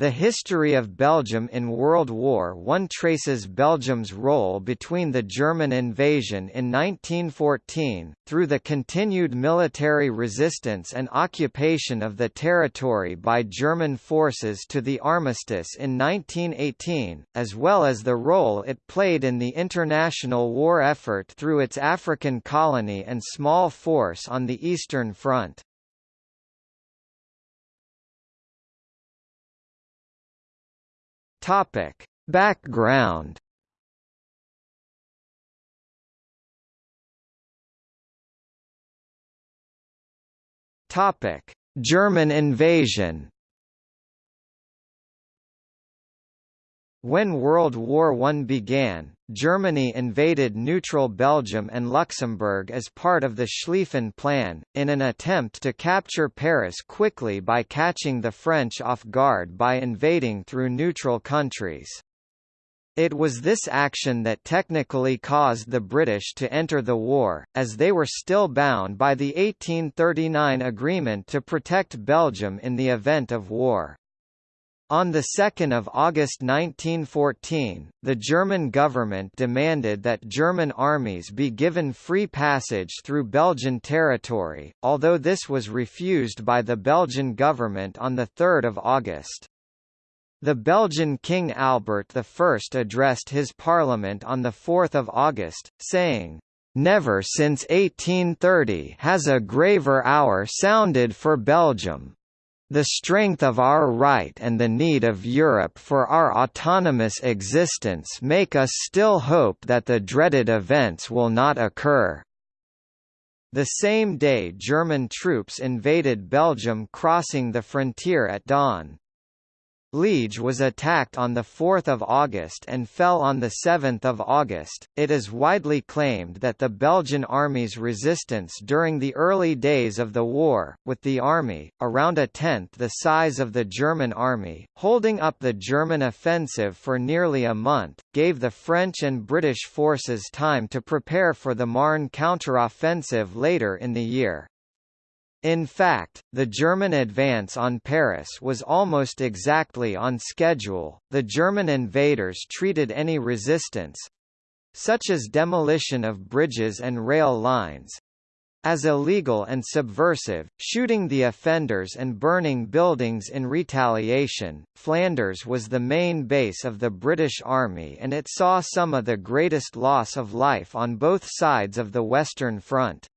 The history of Belgium in World War I traces Belgium's role between the German invasion in 1914, through the continued military resistance and occupation of the territory by German forces to the armistice in 1918, as well as the role it played in the international war effort through its African colony and small force on the Eastern Front. Topic: Background. Topic: German invasion. When World War I began, Germany invaded neutral Belgium and Luxembourg as part of the Schlieffen Plan, in an attempt to capture Paris quickly by catching the French off guard by invading through neutral countries. It was this action that technically caused the British to enter the war, as they were still bound by the 1839 agreement to protect Belgium in the event of war. On 2 August 1914, the German government demanded that German armies be given free passage through Belgian territory, although this was refused by the Belgian government on 3 August. The Belgian King Albert I addressed his parliament on 4 August, saying, "...never since 1830 has a graver hour sounded for Belgium. The strength of our right and the need of Europe for our autonomous existence make us still hope that the dreaded events will not occur. The same day German troops invaded Belgium crossing the frontier at dawn. Liege was attacked on 4 August and fell on 7 August. It is widely claimed that the Belgian army's resistance during the early days of the war, with the army, around a tenth the size of the German army, holding up the German offensive for nearly a month, gave the French and British forces time to prepare for the Marne counteroffensive later in the year. In fact, the German advance on Paris was almost exactly on schedule. The German invaders treated any resistance such as demolition of bridges and rail lines as illegal and subversive, shooting the offenders and burning buildings in retaliation. Flanders was the main base of the British Army and it saw some of the greatest loss of life on both sides of the Western Front.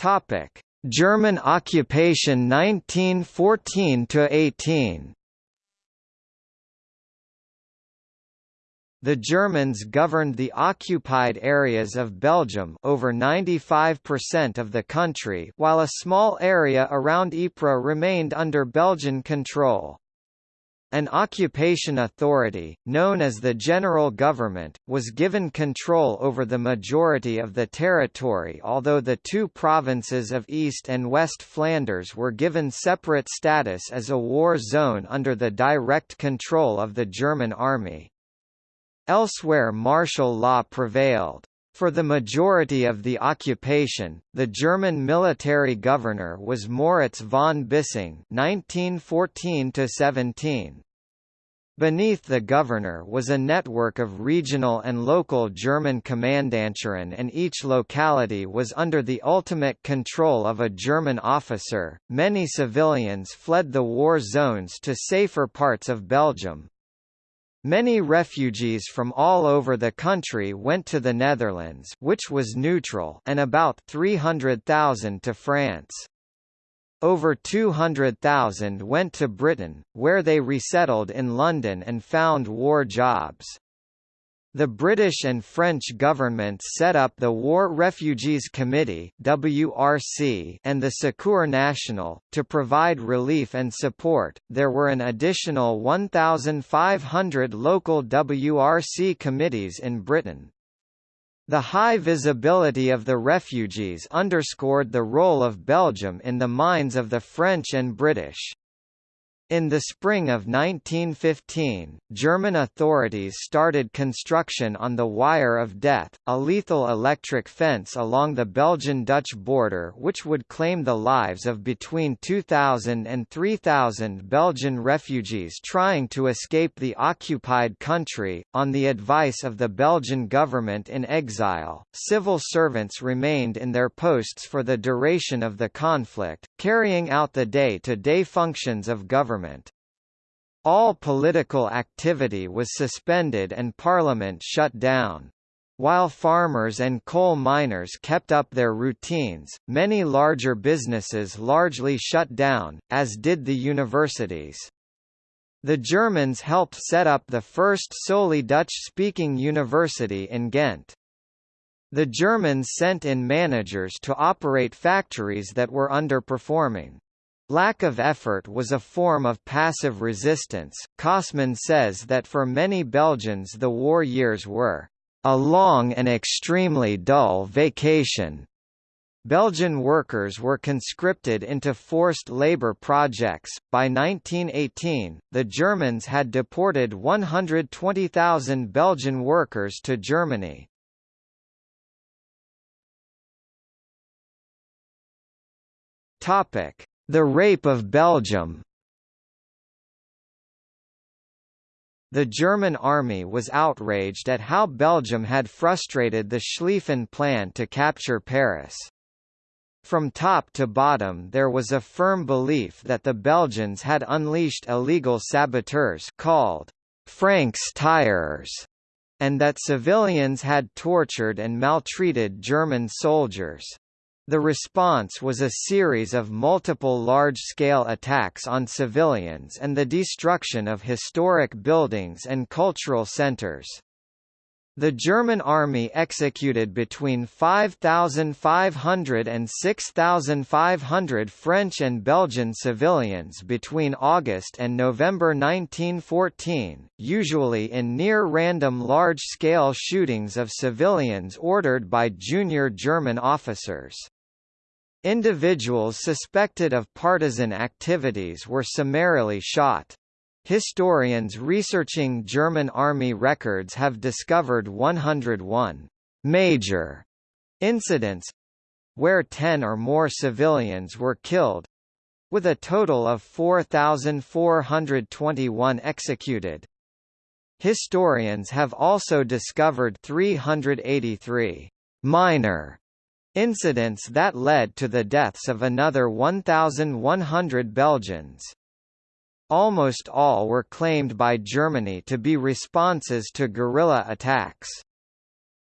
Topic: German occupation 1914 to 18. The Germans governed the occupied areas of Belgium over 95% of the country while a small area around Ypres remained under Belgian control. An occupation authority, known as the General Government, was given control over the majority of the territory although the two provinces of East and West Flanders were given separate status as a war zone under the direct control of the German army. Elsewhere martial law prevailed. For the majority of the occupation, the German military governor was Moritz von Bissing (1914–17). Beneath the governor was a network of regional and local German Kommandanturen and each locality was under the ultimate control of a German officer. Many civilians fled the war zones to safer parts of Belgium, Many refugees from all over the country went to the Netherlands which was neutral and about 300,000 to France. Over 200,000 went to Britain, where they resettled in London and found war jobs. The British and French governments set up the War Refugees Committee (WRC) and the Secours National to provide relief and support. There were an additional 1,500 local WRC committees in Britain. The high visibility of the refugees underscored the role of Belgium in the minds of the French and British. In the spring of 1915, German authorities started construction on the Wire of Death, a lethal electric fence along the Belgian-Dutch border which would claim the lives of between 2,000 and 3,000 Belgian refugees trying to escape the occupied country. On the advice of the Belgian government in exile, civil servants remained in their posts for the duration of the conflict, carrying out the day-to-day -day functions of government government. All political activity was suspended and parliament shut down. While farmers and coal miners kept up their routines, many larger businesses largely shut down, as did the universities. The Germans helped set up the first solely Dutch-speaking university in Ghent. The Germans sent in managers to operate factories that were underperforming. Lack of effort was a form of passive resistance. Kossmann says that for many Belgians the war years were a long and extremely dull vacation. Belgian workers were conscripted into forced labor projects. By 1918, the Germans had deported 120,000 Belgian workers to Germany. Topic: the Rape of Belgium The German army was outraged at how Belgium had frustrated the Schlieffen Plan to capture Paris. From top to bottom there was a firm belief that the Belgians had unleashed illegal saboteurs called Francs tireurs, and that civilians had tortured and maltreated German soldiers. The response was a series of multiple large-scale attacks on civilians and the destruction of historic buildings and cultural centers. The German army executed between 5,500 and 6,500 French and Belgian civilians between August and November 1914, usually in near-random large-scale shootings of civilians ordered by junior German officers. Individuals suspected of partisan activities were summarily shot. Historians researching German army records have discovered 101 major incidents where 10 or more civilians were killed with a total of 4,421 executed. Historians have also discovered 383 minor Incidents that led to the deaths of another 1,100 Belgians. Almost all were claimed by Germany to be responses to guerrilla attacks.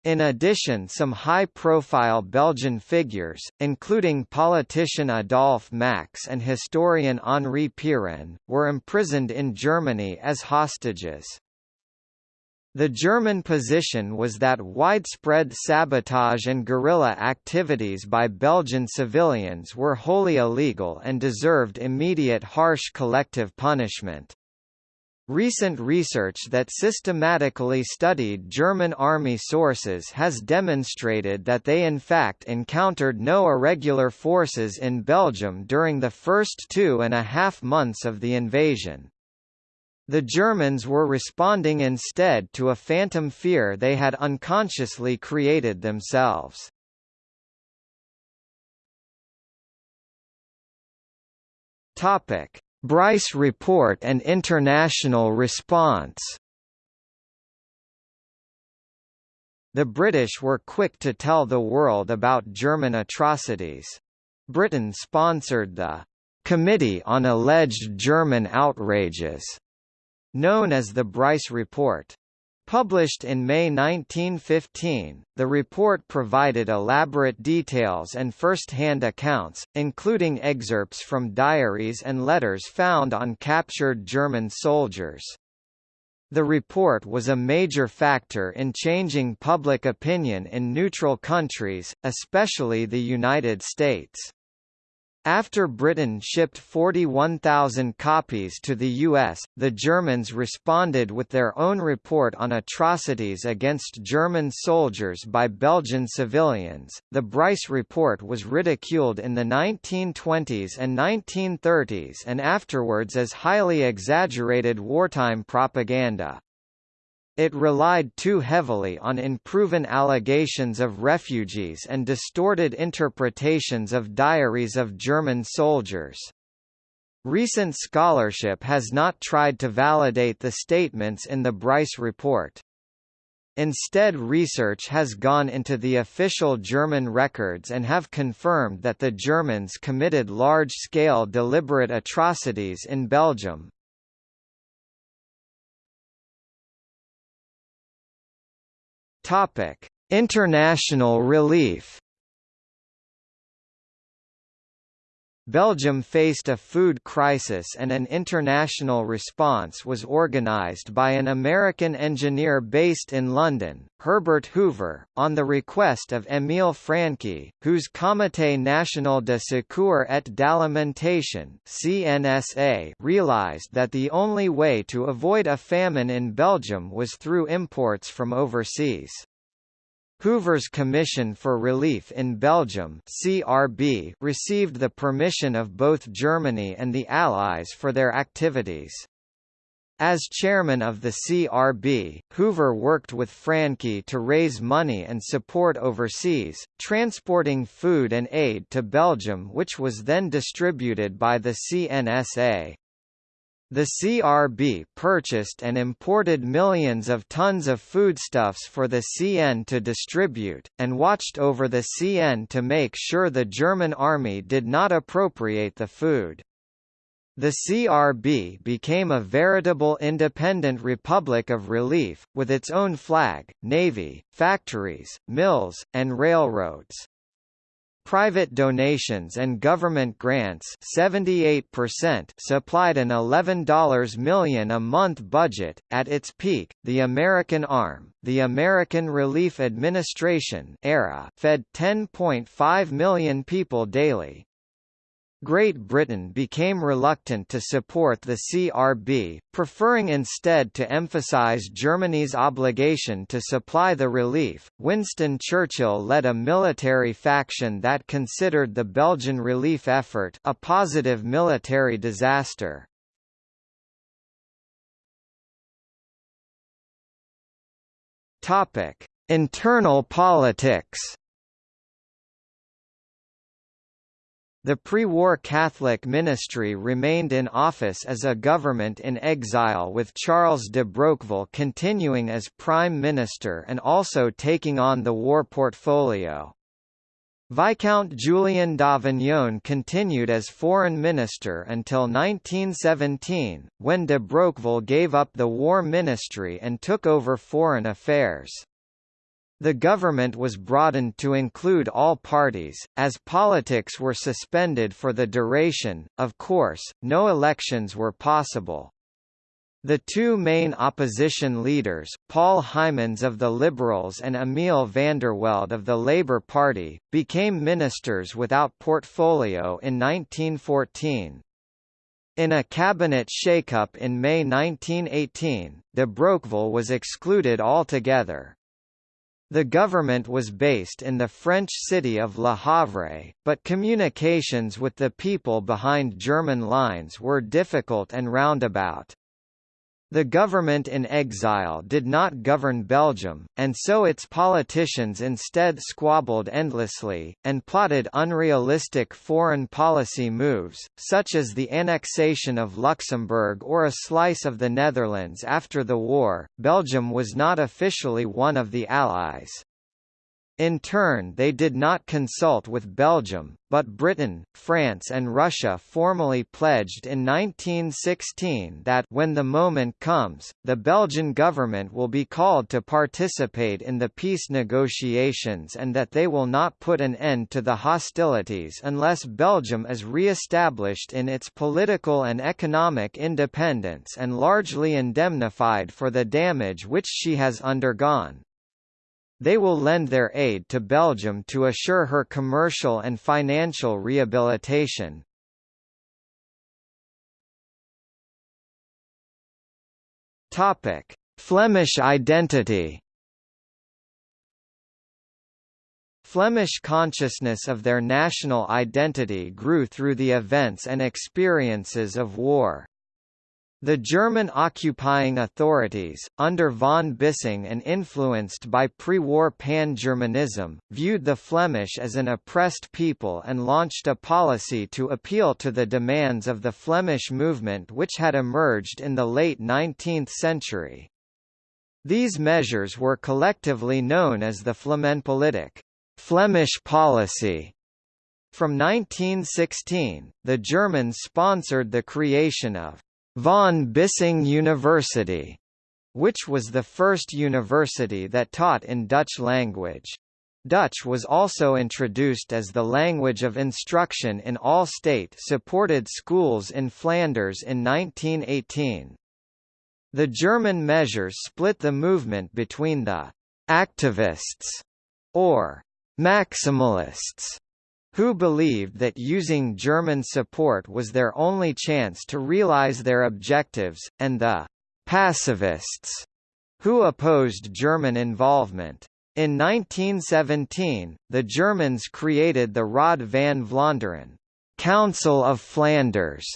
In addition some high-profile Belgian figures, including politician Adolphe Max and historian Henri Pirenne, were imprisoned in Germany as hostages. The German position was that widespread sabotage and guerrilla activities by Belgian civilians were wholly illegal and deserved immediate harsh collective punishment. Recent research that systematically studied German army sources has demonstrated that they in fact encountered no irregular forces in Belgium during the first two and a half months of the invasion. The Germans were responding instead to a phantom fear they had unconsciously created themselves. Topic: Bryce Report and international response. The British were quick to tell the world about German atrocities. Britain sponsored the Committee on Alleged German Outrages known as the Bryce Report. Published in May 1915, the report provided elaborate details and first-hand accounts, including excerpts from diaries and letters found on captured German soldiers. The report was a major factor in changing public opinion in neutral countries, especially the United States. After Britain shipped 41,000 copies to the US, the Germans responded with their own report on atrocities against German soldiers by Belgian civilians. The Bryce report was ridiculed in the 1920s and 1930s and afterwards as highly exaggerated wartime propaganda. It relied too heavily on unproven allegations of refugees and distorted interpretations of diaries of German soldiers. Recent scholarship has not tried to validate the statements in the Bryce report. Instead research has gone into the official German records and have confirmed that the Germans committed large-scale deliberate atrocities in Belgium, Topic: International relief. Belgium faced a food crisis and an international response was organised by an American engineer based in London, Herbert Hoover, on the request of Émile Francqui, whose Comité National de Secours et d'Alimentation (CNSA) realized that the only way to avoid a famine in Belgium was through imports from overseas. Hoover's Commission for Relief in Belgium (CRB) received the permission of both Germany and the Allies for their activities. As chairman of the CRB, Hoover worked with Francqui to raise money and support overseas, transporting food and aid to Belgium which was then distributed by the CNSA. The CRB purchased and imported millions of tons of foodstuffs for the CN to distribute, and watched over the CN to make sure the German army did not appropriate the food. The CRB became a veritable independent republic of relief, with its own flag, navy, factories, mills, and railroads. Private donations and government grants 78% supplied an $11 million a month budget. At its peak, the American arm, the American Relief Administration era, fed 10.5 million people daily, Great Britain became reluctant to support the CRB, preferring instead to emphasize Germany's obligation to supply the relief. Winston Churchill led a military faction that considered the Belgian relief effort a positive military disaster. Topic: Internal politics. The pre-war Catholic ministry remained in office as a government in exile with Charles de Broqueville continuing as prime minister and also taking on the war portfolio. Viscount Julien Davignon continued as foreign minister until 1917, when de Broqueville gave up the war ministry and took over foreign affairs. The government was broadened to include all parties, as politics were suspended for the duration, of course, no elections were possible. The two main opposition leaders, Paul Hymans of the Liberals and Emile Vandervelde of the Labour Party, became ministers without portfolio in 1914. In a cabinet shake-up in May 1918, de Broqueville was excluded altogether. The government was based in the French city of Le Havre, but communications with the people behind German lines were difficult and roundabout. The government in exile did not govern Belgium, and so its politicians instead squabbled endlessly, and plotted unrealistic foreign policy moves, such as the annexation of Luxembourg or a slice of the Netherlands after the war. Belgium was not officially one of the Allies. In turn they did not consult with Belgium, but Britain, France and Russia formally pledged in 1916 that when the moment comes, the Belgian government will be called to participate in the peace negotiations and that they will not put an end to the hostilities unless Belgium is re-established in its political and economic independence and largely indemnified for the damage which she has undergone. They will lend their aid to Belgium to assure her commercial and financial rehabilitation. Flemish identity Flemish consciousness of their national identity grew through the events and experiences of war. The German occupying authorities, under von Bissing and influenced by pre-war pan-Germanism, viewed the Flemish as an oppressed people and launched a policy to appeal to the demands of the Flemish movement which had emerged in the late 19th century. These measures were collectively known as the Flamenpolitik. Flemish policy. From 1916, the Germans sponsored the creation of von Bissing University, which was the first university that taught in Dutch language. Dutch was also introduced as the language of instruction in all state-supported schools in Flanders in 1918. The German measures split the movement between the «activists» or Maximalists who believed that using German support was their only chance to realize their objectives, and the pacifists, who opposed German involvement. In 1917, the Germans created the Raad van Vlaanderen Council of Flanders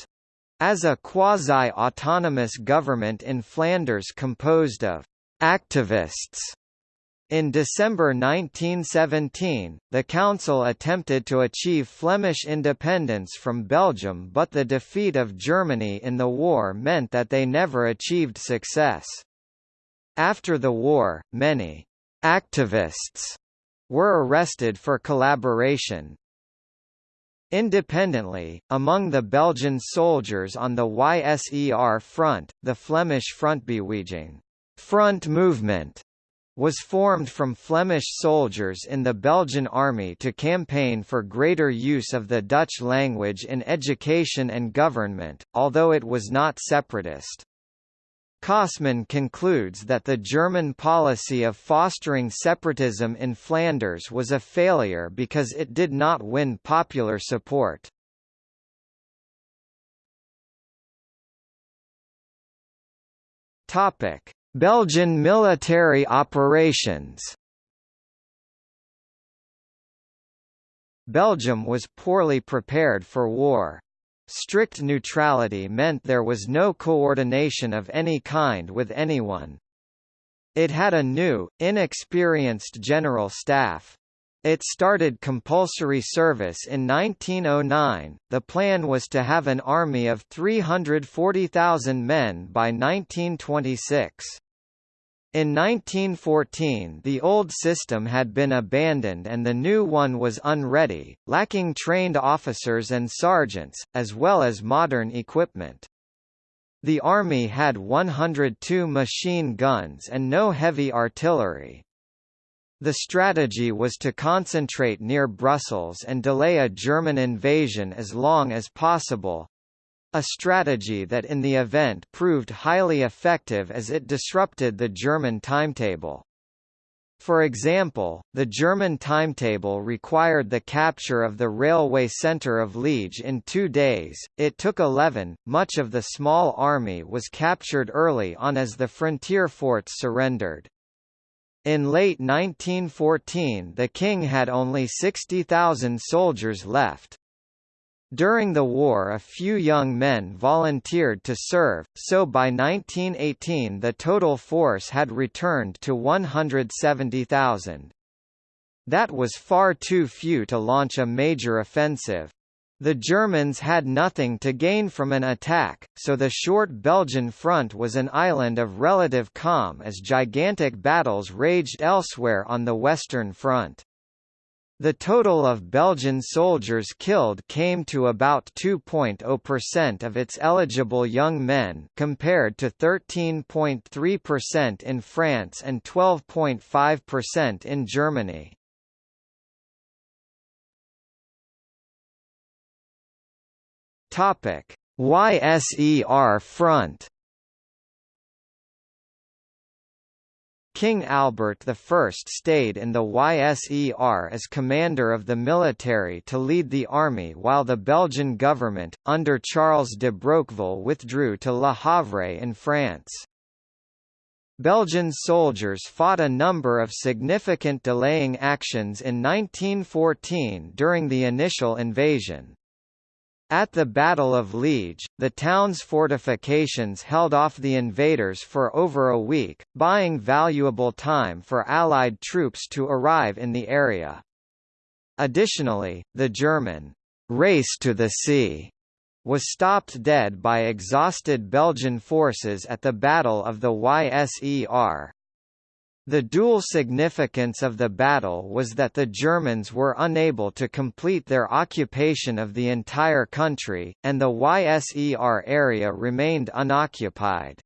as a quasi-autonomous government in Flanders composed of activists in December 1917, the Council attempted to achieve Flemish independence from Belgium but the defeat of Germany in the war meant that they never achieved success. After the war, many «activists» were arrested for collaboration. Independently, among the Belgian soldiers on the YSER front, the Flemish Frontbeweging front movement was formed from Flemish soldiers in the Belgian army to campaign for greater use of the Dutch language in education and government, although it was not separatist. Kossmann concludes that the German policy of fostering separatism in Flanders was a failure because it did not win popular support. Topic: Belgian military operations Belgium was poorly prepared for war. Strict neutrality meant there was no coordination of any kind with anyone. It had a new, inexperienced general staff. It started compulsory service in 1909. The plan was to have an army of 340,000 men by 1926. In 1914 the old system had been abandoned and the new one was unready, lacking trained officers and sergeants, as well as modern equipment. The army had 102 machine guns and no heavy artillery. The strategy was to concentrate near Brussels and delay a German invasion as long as possible, a strategy that in the event proved highly effective as it disrupted the German timetable. For example, the German timetable required the capture of the railway centre of Liege in two days, it took 11, much of the small army was captured early on as the frontier forts surrendered. In late 1914 the king had only 60,000 soldiers left. During the war a few young men volunteered to serve, so by 1918 the total force had returned to 170,000. That was far too few to launch a major offensive. The Germans had nothing to gain from an attack, so the short Belgian front was an island of relative calm as gigantic battles raged elsewhere on the Western Front. The total of Belgian soldiers killed came to about 2.0% of its eligible young men compared to 13.3% in France and 12.5% in Germany. Topic: YSER front. King Albert I stayed in the YSER as commander of the military to lead the army while the Belgian government, under Charles de Broqueville withdrew to Le Havre in France. Belgian soldiers fought a number of significant delaying actions in 1914 during the initial invasion. At the Battle of Liege, the town's fortifications held off the invaders for over a week, buying valuable time for Allied troops to arrive in the area. Additionally, the German race to the sea was stopped dead by exhausted Belgian forces at the Battle of the Yser. The dual significance of the battle was that the Germans were unable to complete their occupation of the entire country, and the Yser area remained unoccupied.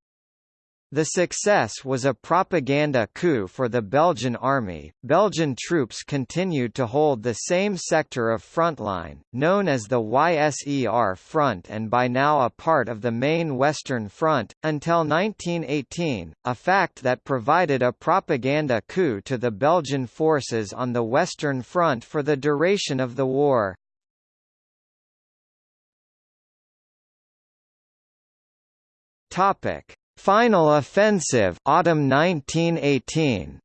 The success was a propaganda coup for the Belgian army. Belgian troops continued to hold the same sector of frontline, known as the YSER Front and by now a part of the main Western Front, until 1918, a fact that provided a propaganda coup to the Belgian forces on the Western Front for the duration of the war. Topic Final offensive autumn 1918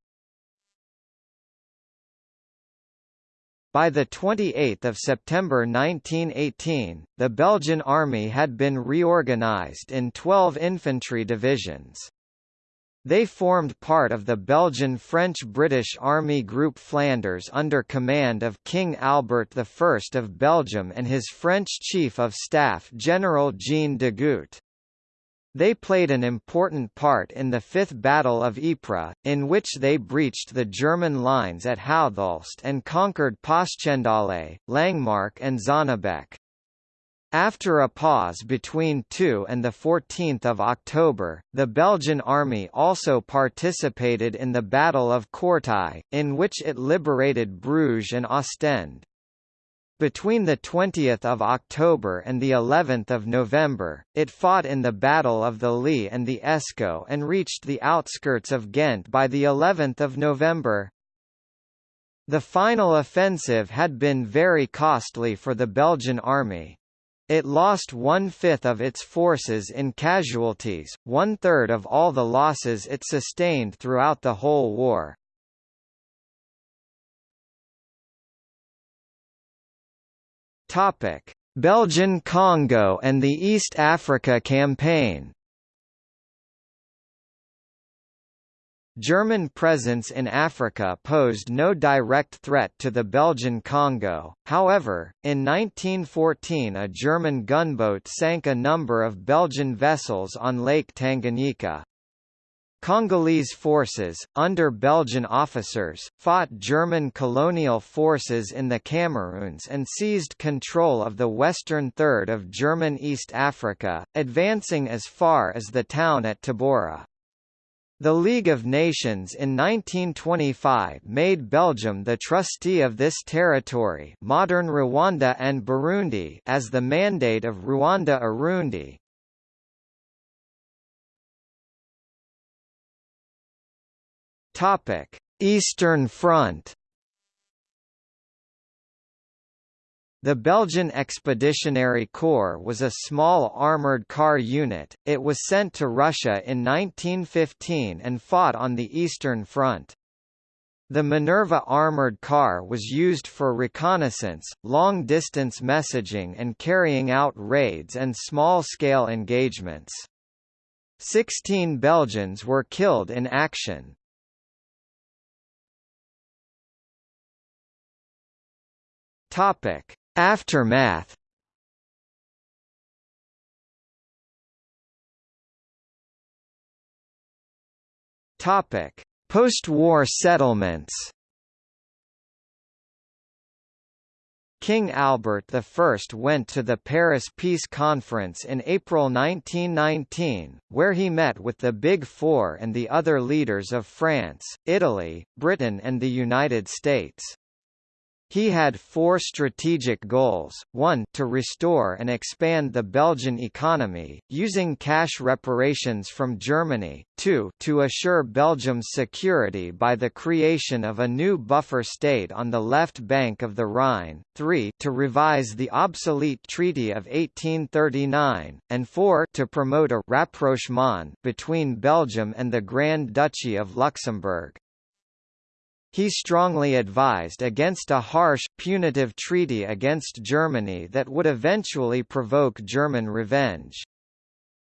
By 28 September 1918, the Belgian army had been reorganized in 12 infantry divisions. They formed part of the Belgian-French-British Army Group Flanders under command of King Albert I of Belgium and his French Chief of Staff General Jean Degoutte. They played an important part in the Fifth Battle of Ypres, in which they breached the German lines at Houthulst and conquered Passchendaele, Langemarck and Zonnebeke. After a pause between 2 and 14 October, the Belgian army also participated in the Battle of Courtrai, in which it liberated Bruges and Ostend. Between the 20th of October and the 11th of November, it fought in the Battle of the Lys and the Escaut and reached the outskirts of Ghent by the 11th of November. The final offensive had been very costly for the Belgian army. It lost one-fifth of its forces in casualties, one-third of all the losses it sustained throughout the whole war. Topic: Belgian Congo and the East Africa Campaign. German presence in Africa posed no direct threat to the Belgian Congo, however, in 1914 a German gunboat sank a number of Belgian vessels on Lake Tanganyika. Congolese forces, under Belgian officers, fought German colonial forces in the Cameroons and seized control of the western third of German East Africa, advancing as far as the town at Tabora. The League of Nations in 1925 made Belgium the trustee of this territory modern Rwanda and Burundi as the Mandate of Rwanda-Urundi, Topic: Eastern Front. The Belgian Expeditionary Corps was a small armoured car unit, it was sent to Russia in 1915 and fought on the Eastern Front. The Minerva armoured car was used for reconnaissance, long-distance messaging and carrying out raids and small-scale engagements. Sixteen Belgians were killed in action. Topic: Aftermath. Topic: Post-war settlements. King Albert I went to the Paris Peace Conference in April 1919, where he met with the Big Four and the other leaders of France, Italy, Britain and the United States. He had four strategic goals, 1 to restore and expand the Belgian economy, using cash reparations from Germany, 2 to assure Belgium's security by the creation of a new buffer state on the left bank of the Rhine, 3 to revise the obsolete Treaty of 1839, and 4 to promote a rapprochement between Belgium and the Grand Duchy of Luxembourg. He strongly advised against a harsh, punitive treaty against Germany that would eventually provoke German revenge.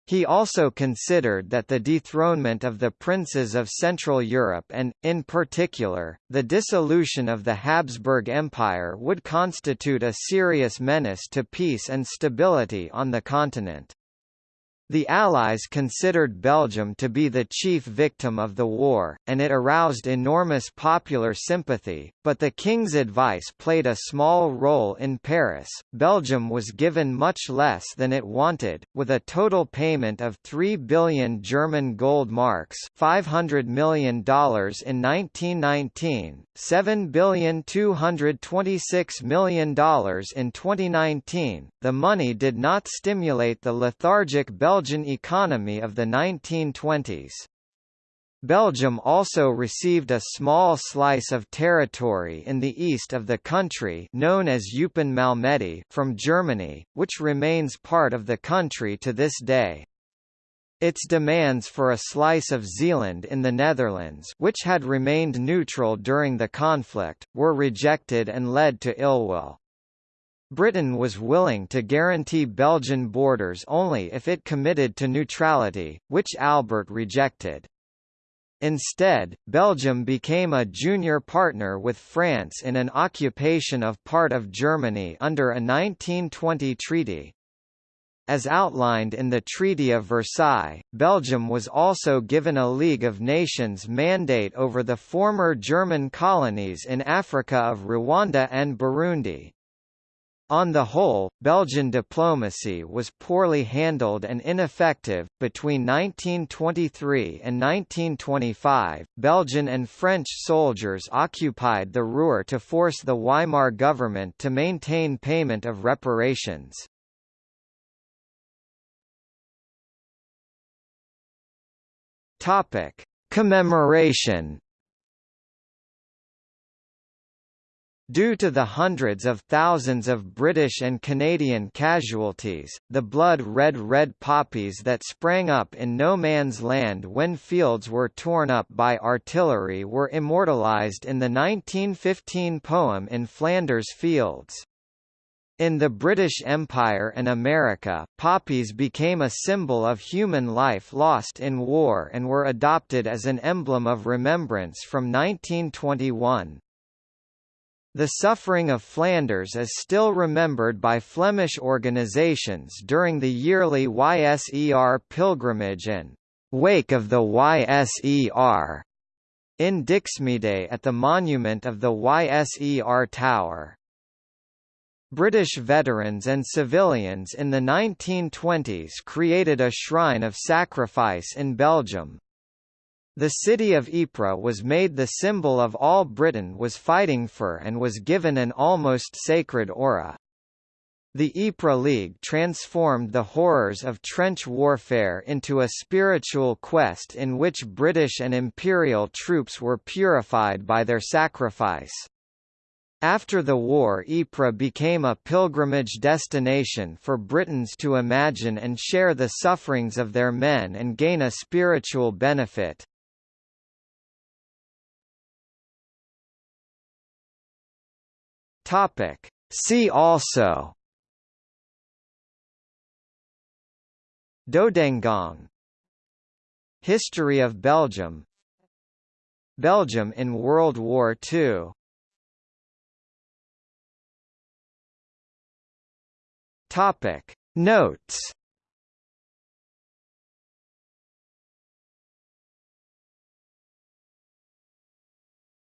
He also considered that the dethronement of the princes of Central Europe and, in particular, the dissolution of the Habsburg Empire would constitute a serious menace to peace and stability on the continent. The Allies considered Belgium to be the chief victim of the war, and it aroused enormous popular sympathy, but the King's advice played a small role in Paris. Belgium was given much less than it wanted, with a total payment of 3 billion German gold marks $500 million in 1919, $7 billion $226 million in 2019. The money did not stimulate the lethargic Belgian Belgian economy of the 1920s. Belgium also received a small slice of territory in the east of the country known as Malmedy from Germany, which remains part of the country to this day. Its demands for a slice of Zeeland in the Netherlands which had remained neutral during the conflict, were rejected and led to ill will. Britain was willing to guarantee Belgian borders only if it committed to neutrality, which Albert rejected. Instead, Belgium became a junior partner with France in an occupation of part of Germany under a 1920 treaty. As outlined in the Treaty of Versailles, Belgium was also given a League of Nations mandate over the former German colonies in Africa of Rwanda and Burundi. On the whole, Belgian diplomacy was poorly handled and ineffective. Between 1923 and 1925, Belgian and French soldiers occupied the Ruhr to force the Weimar government to maintain payment of reparations. Topic: Commemoration Due to the hundreds of thousands of British and Canadian casualties, the blood-red red poppies that sprang up in no man's land when fields were torn up by artillery were immortalised in the 1915 poem In Flanders Fields. In the British Empire and America, poppies became a symbol of human life lost in war and were adopted as an emblem of remembrance from 1921. The suffering of Flanders is still remembered by Flemish organisations during the yearly YSER pilgrimage and Wake of the YSER in Dixmude at the monument of the YSER Tower. British veterans and civilians in the 1920s created a shrine of sacrifice in Belgium. The city of Ypres was made the symbol of all Britain was fighting for and was given an almost sacred aura. The Ypres League transformed the horrors of trench warfare into a spiritual quest in which British and Imperial troops were purified by their sacrifice. After the war Ypres became a pilgrimage destination for Britons to imagine and share the sufferings of their men and gain a spiritual benefit. Topic. See also Dodengang History of Belgium. Belgium in World War II Topic. Notes.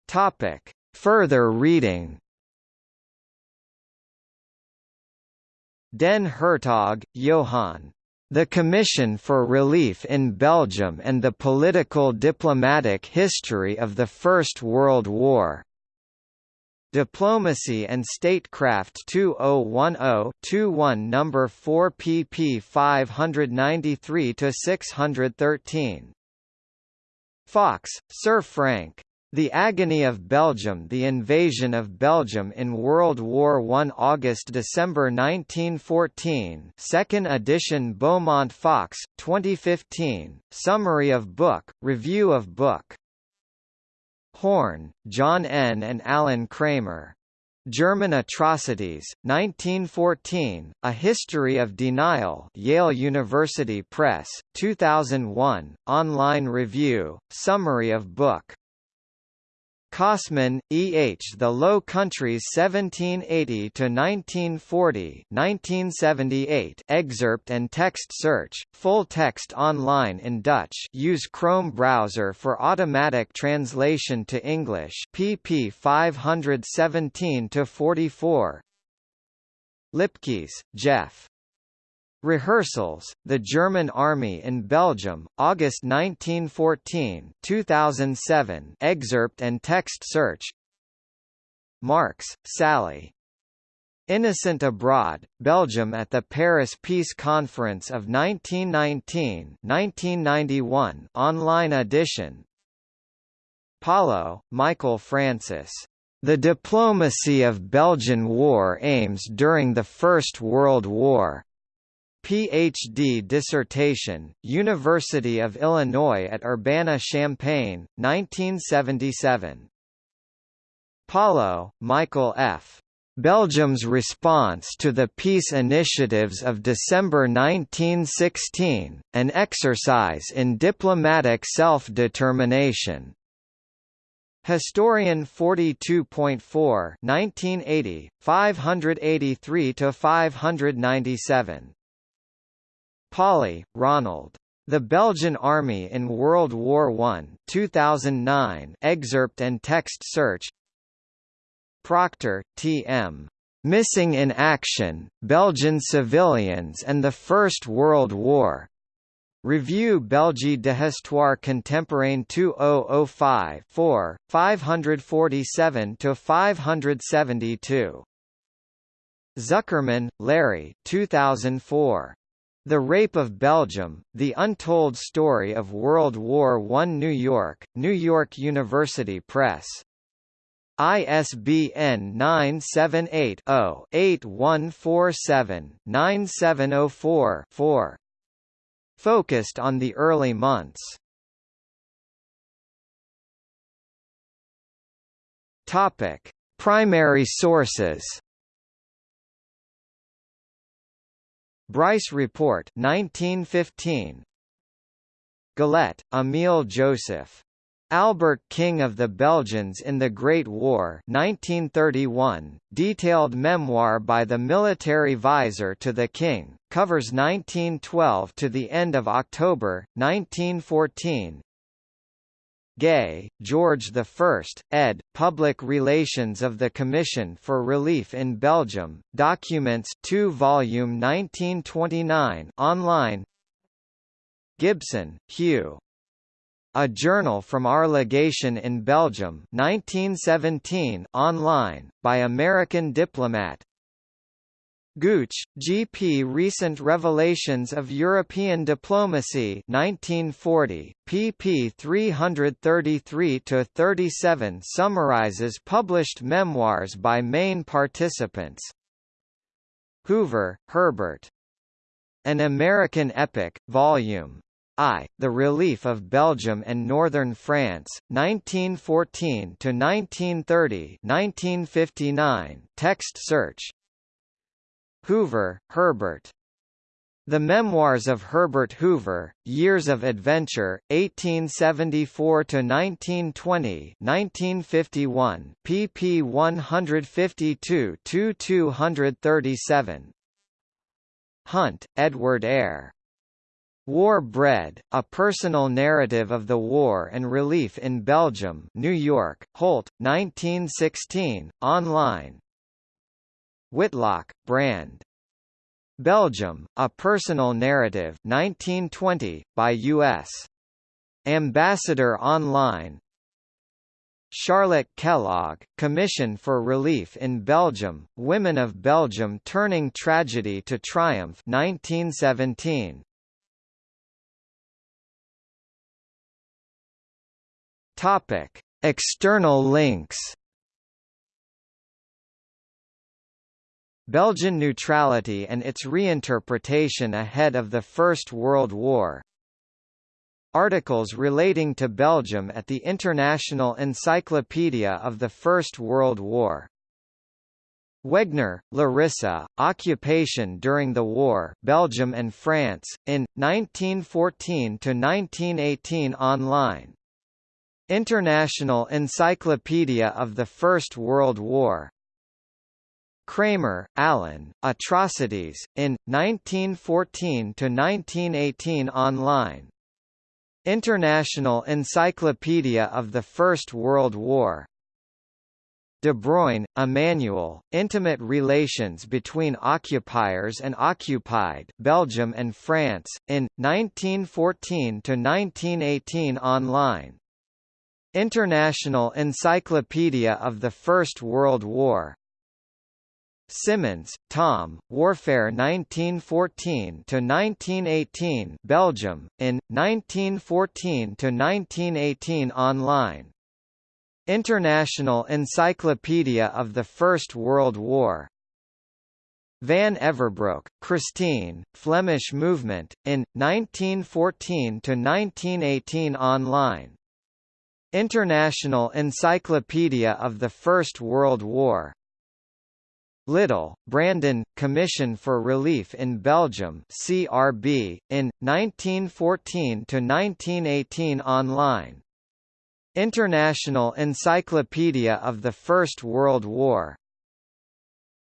Topic. Further reading Den Hertog, Johann. The Commission for Relief in Belgium and the Political Diplomatic History of the First World War. Diplomacy and Statecraft 2010-21 number 4 pp 593 to 613 Fox, Sir Frank. The Agony of Belgium The Invasion of Belgium in World War I August–December 1914 2nd edition Beaumont Fox, 2015, Summary of book, Review of book. Horne, John N. and Alan Kramer. German Atrocities, 1914, A History of Denial Yale University Press, 2001, online review, summary of book Kossmann, E. H. The Low Countries 1780–1940 1978 excerpt and text search, full text online in Dutch use Chrome browser for automatic translation to English pp 517–44 Lipkes, Jeff. Rehearsals, The German Army in Belgium, August 1914 2007 excerpt and text search Marks, Sally. Innocent Abroad, Belgium at the Paris Peace Conference of 1919-1991 online edition Palo, Michael Francis. The Diplomacy of Belgian War Aims During the First World War. Ph.D. dissertation, University of Illinois at Urbana-Champaign, 1977. Palo, Michael F. Belgium's response to the peace initiatives of December 1916, an exercise in diplomatic self-determination. Historian 42.4 1980, 583–597 Pawly, Ronald. The Belgian Army in World War I 2009 excerpt and text search Proctor, T.M. Missing in Action, Belgian Civilians and the First World War. Review Belgique d'Histoire Contemporaine 2005 4, 547–572. Zuckerman, Larry 2004. The Rape of Belgium, The Untold Story of World War I New York, New York University Press. ISBN 978-0-8147-9704-4. Focused on the early months. Topic: Primary sources. Bryce Report 1915 Galet, Emile Joseph. Albert King of the Belgians in the Great War 1931, detailed memoir by the military visor to the King, covers 1912 to the end of October, 1914 Gay, George I, ed. Public Relations of the Commission for Relief in Belgium, Documents 2 volume 1929 online Gibson, Hugh. A Journal from Our Legation in Belgium 1917 online, by American diplomat Gooch, G.P. Recent Revelations of European Diplomacy 1940, pp 333–37 summarizes published memoirs by main participants Hoover, Herbert. An American Epic, Volume I, The Relief of Belgium and Northern France, 1914–1930 1959, text search Hoover, Herbert. The Memoirs of Herbert Hoover, Years of Adventure, 1874–1920 1951, pp 152–237 Hunt, Edward Eyre. War Bread, A Personal Narrative of the War and Relief in Belgium New York, Holt, 1916, online Whitlock, Brand. Belgium, A Personal Narrative 1920, by U.S. Ambassador Online Charlotte Kellogg, Commission for Relief in Belgium, Women of Belgium Turning Tragedy to Triumph 1917. Topic: External links. Belgian neutrality and its reinterpretation ahead of the First World War. Articles relating to Belgium at the International Encyclopedia of the First World War. Wegner, Larissa, Occupation during the War Belgium and France, in, 1914–1918 online. International Encyclopedia of the First World War Kramer, Alan, Atrocities, in, 1914–1918 online. International Encyclopedia of the First World War. De Bruyne, Emmanuel, Intimate Relations Between Occupiers and Occupied Belgium and France, in, 1914–1918 online. International Encyclopedia of the First World War Simoens, Tom, Warfare 1914–1918 Belgium, in, 1914–1918 online. International Encyclopedia of the First World War. Van Everbroeck, Christine, Flemish Movement, in, 1914–1918 online. International Encyclopedia of the First World War Little, Branden, Commission for Relief in Belgium CRB, in, 1914–1918 online. International Encyclopedia of the First World War.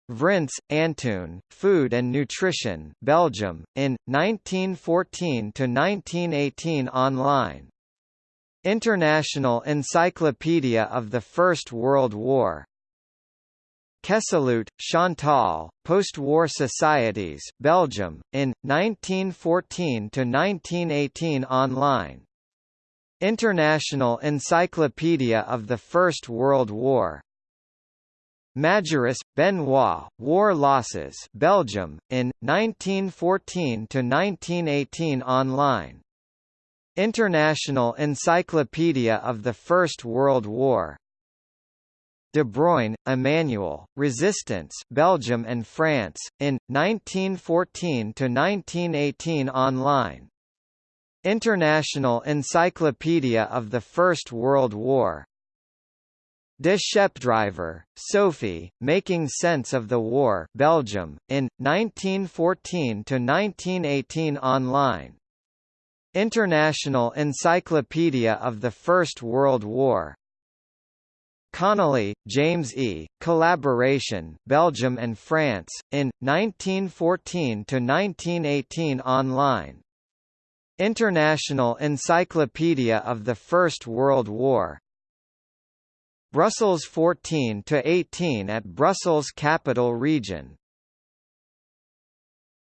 Vrints, Antoon, Food and Nutrition Belgium, in, 1914–1918 online. International Encyclopedia of the First World War Kesteloot, Chantal, Post-War Societies Belgium, in, 1914 to 1918 online. International Encyclopedia of the First World War. Majerus, Benoit, War Losses Belgium, in, 1914 to 1918 online. International Encyclopedia of the First World War De Bruyne, Emmanuel, Resistance Belgium and France, in, 1914–1918 online. International Encyclopedia of the First World War. De Schaepdrijver, Sophie, Making Sense of the War Belgium, in, 1914–1918 online. International Encyclopedia of the First World War Connolly, James E., Collaboration Belgium and France, in, 1914–1918 online. International Encyclopedia of the First World War. Brussels 14–18 at Brussels Capital Region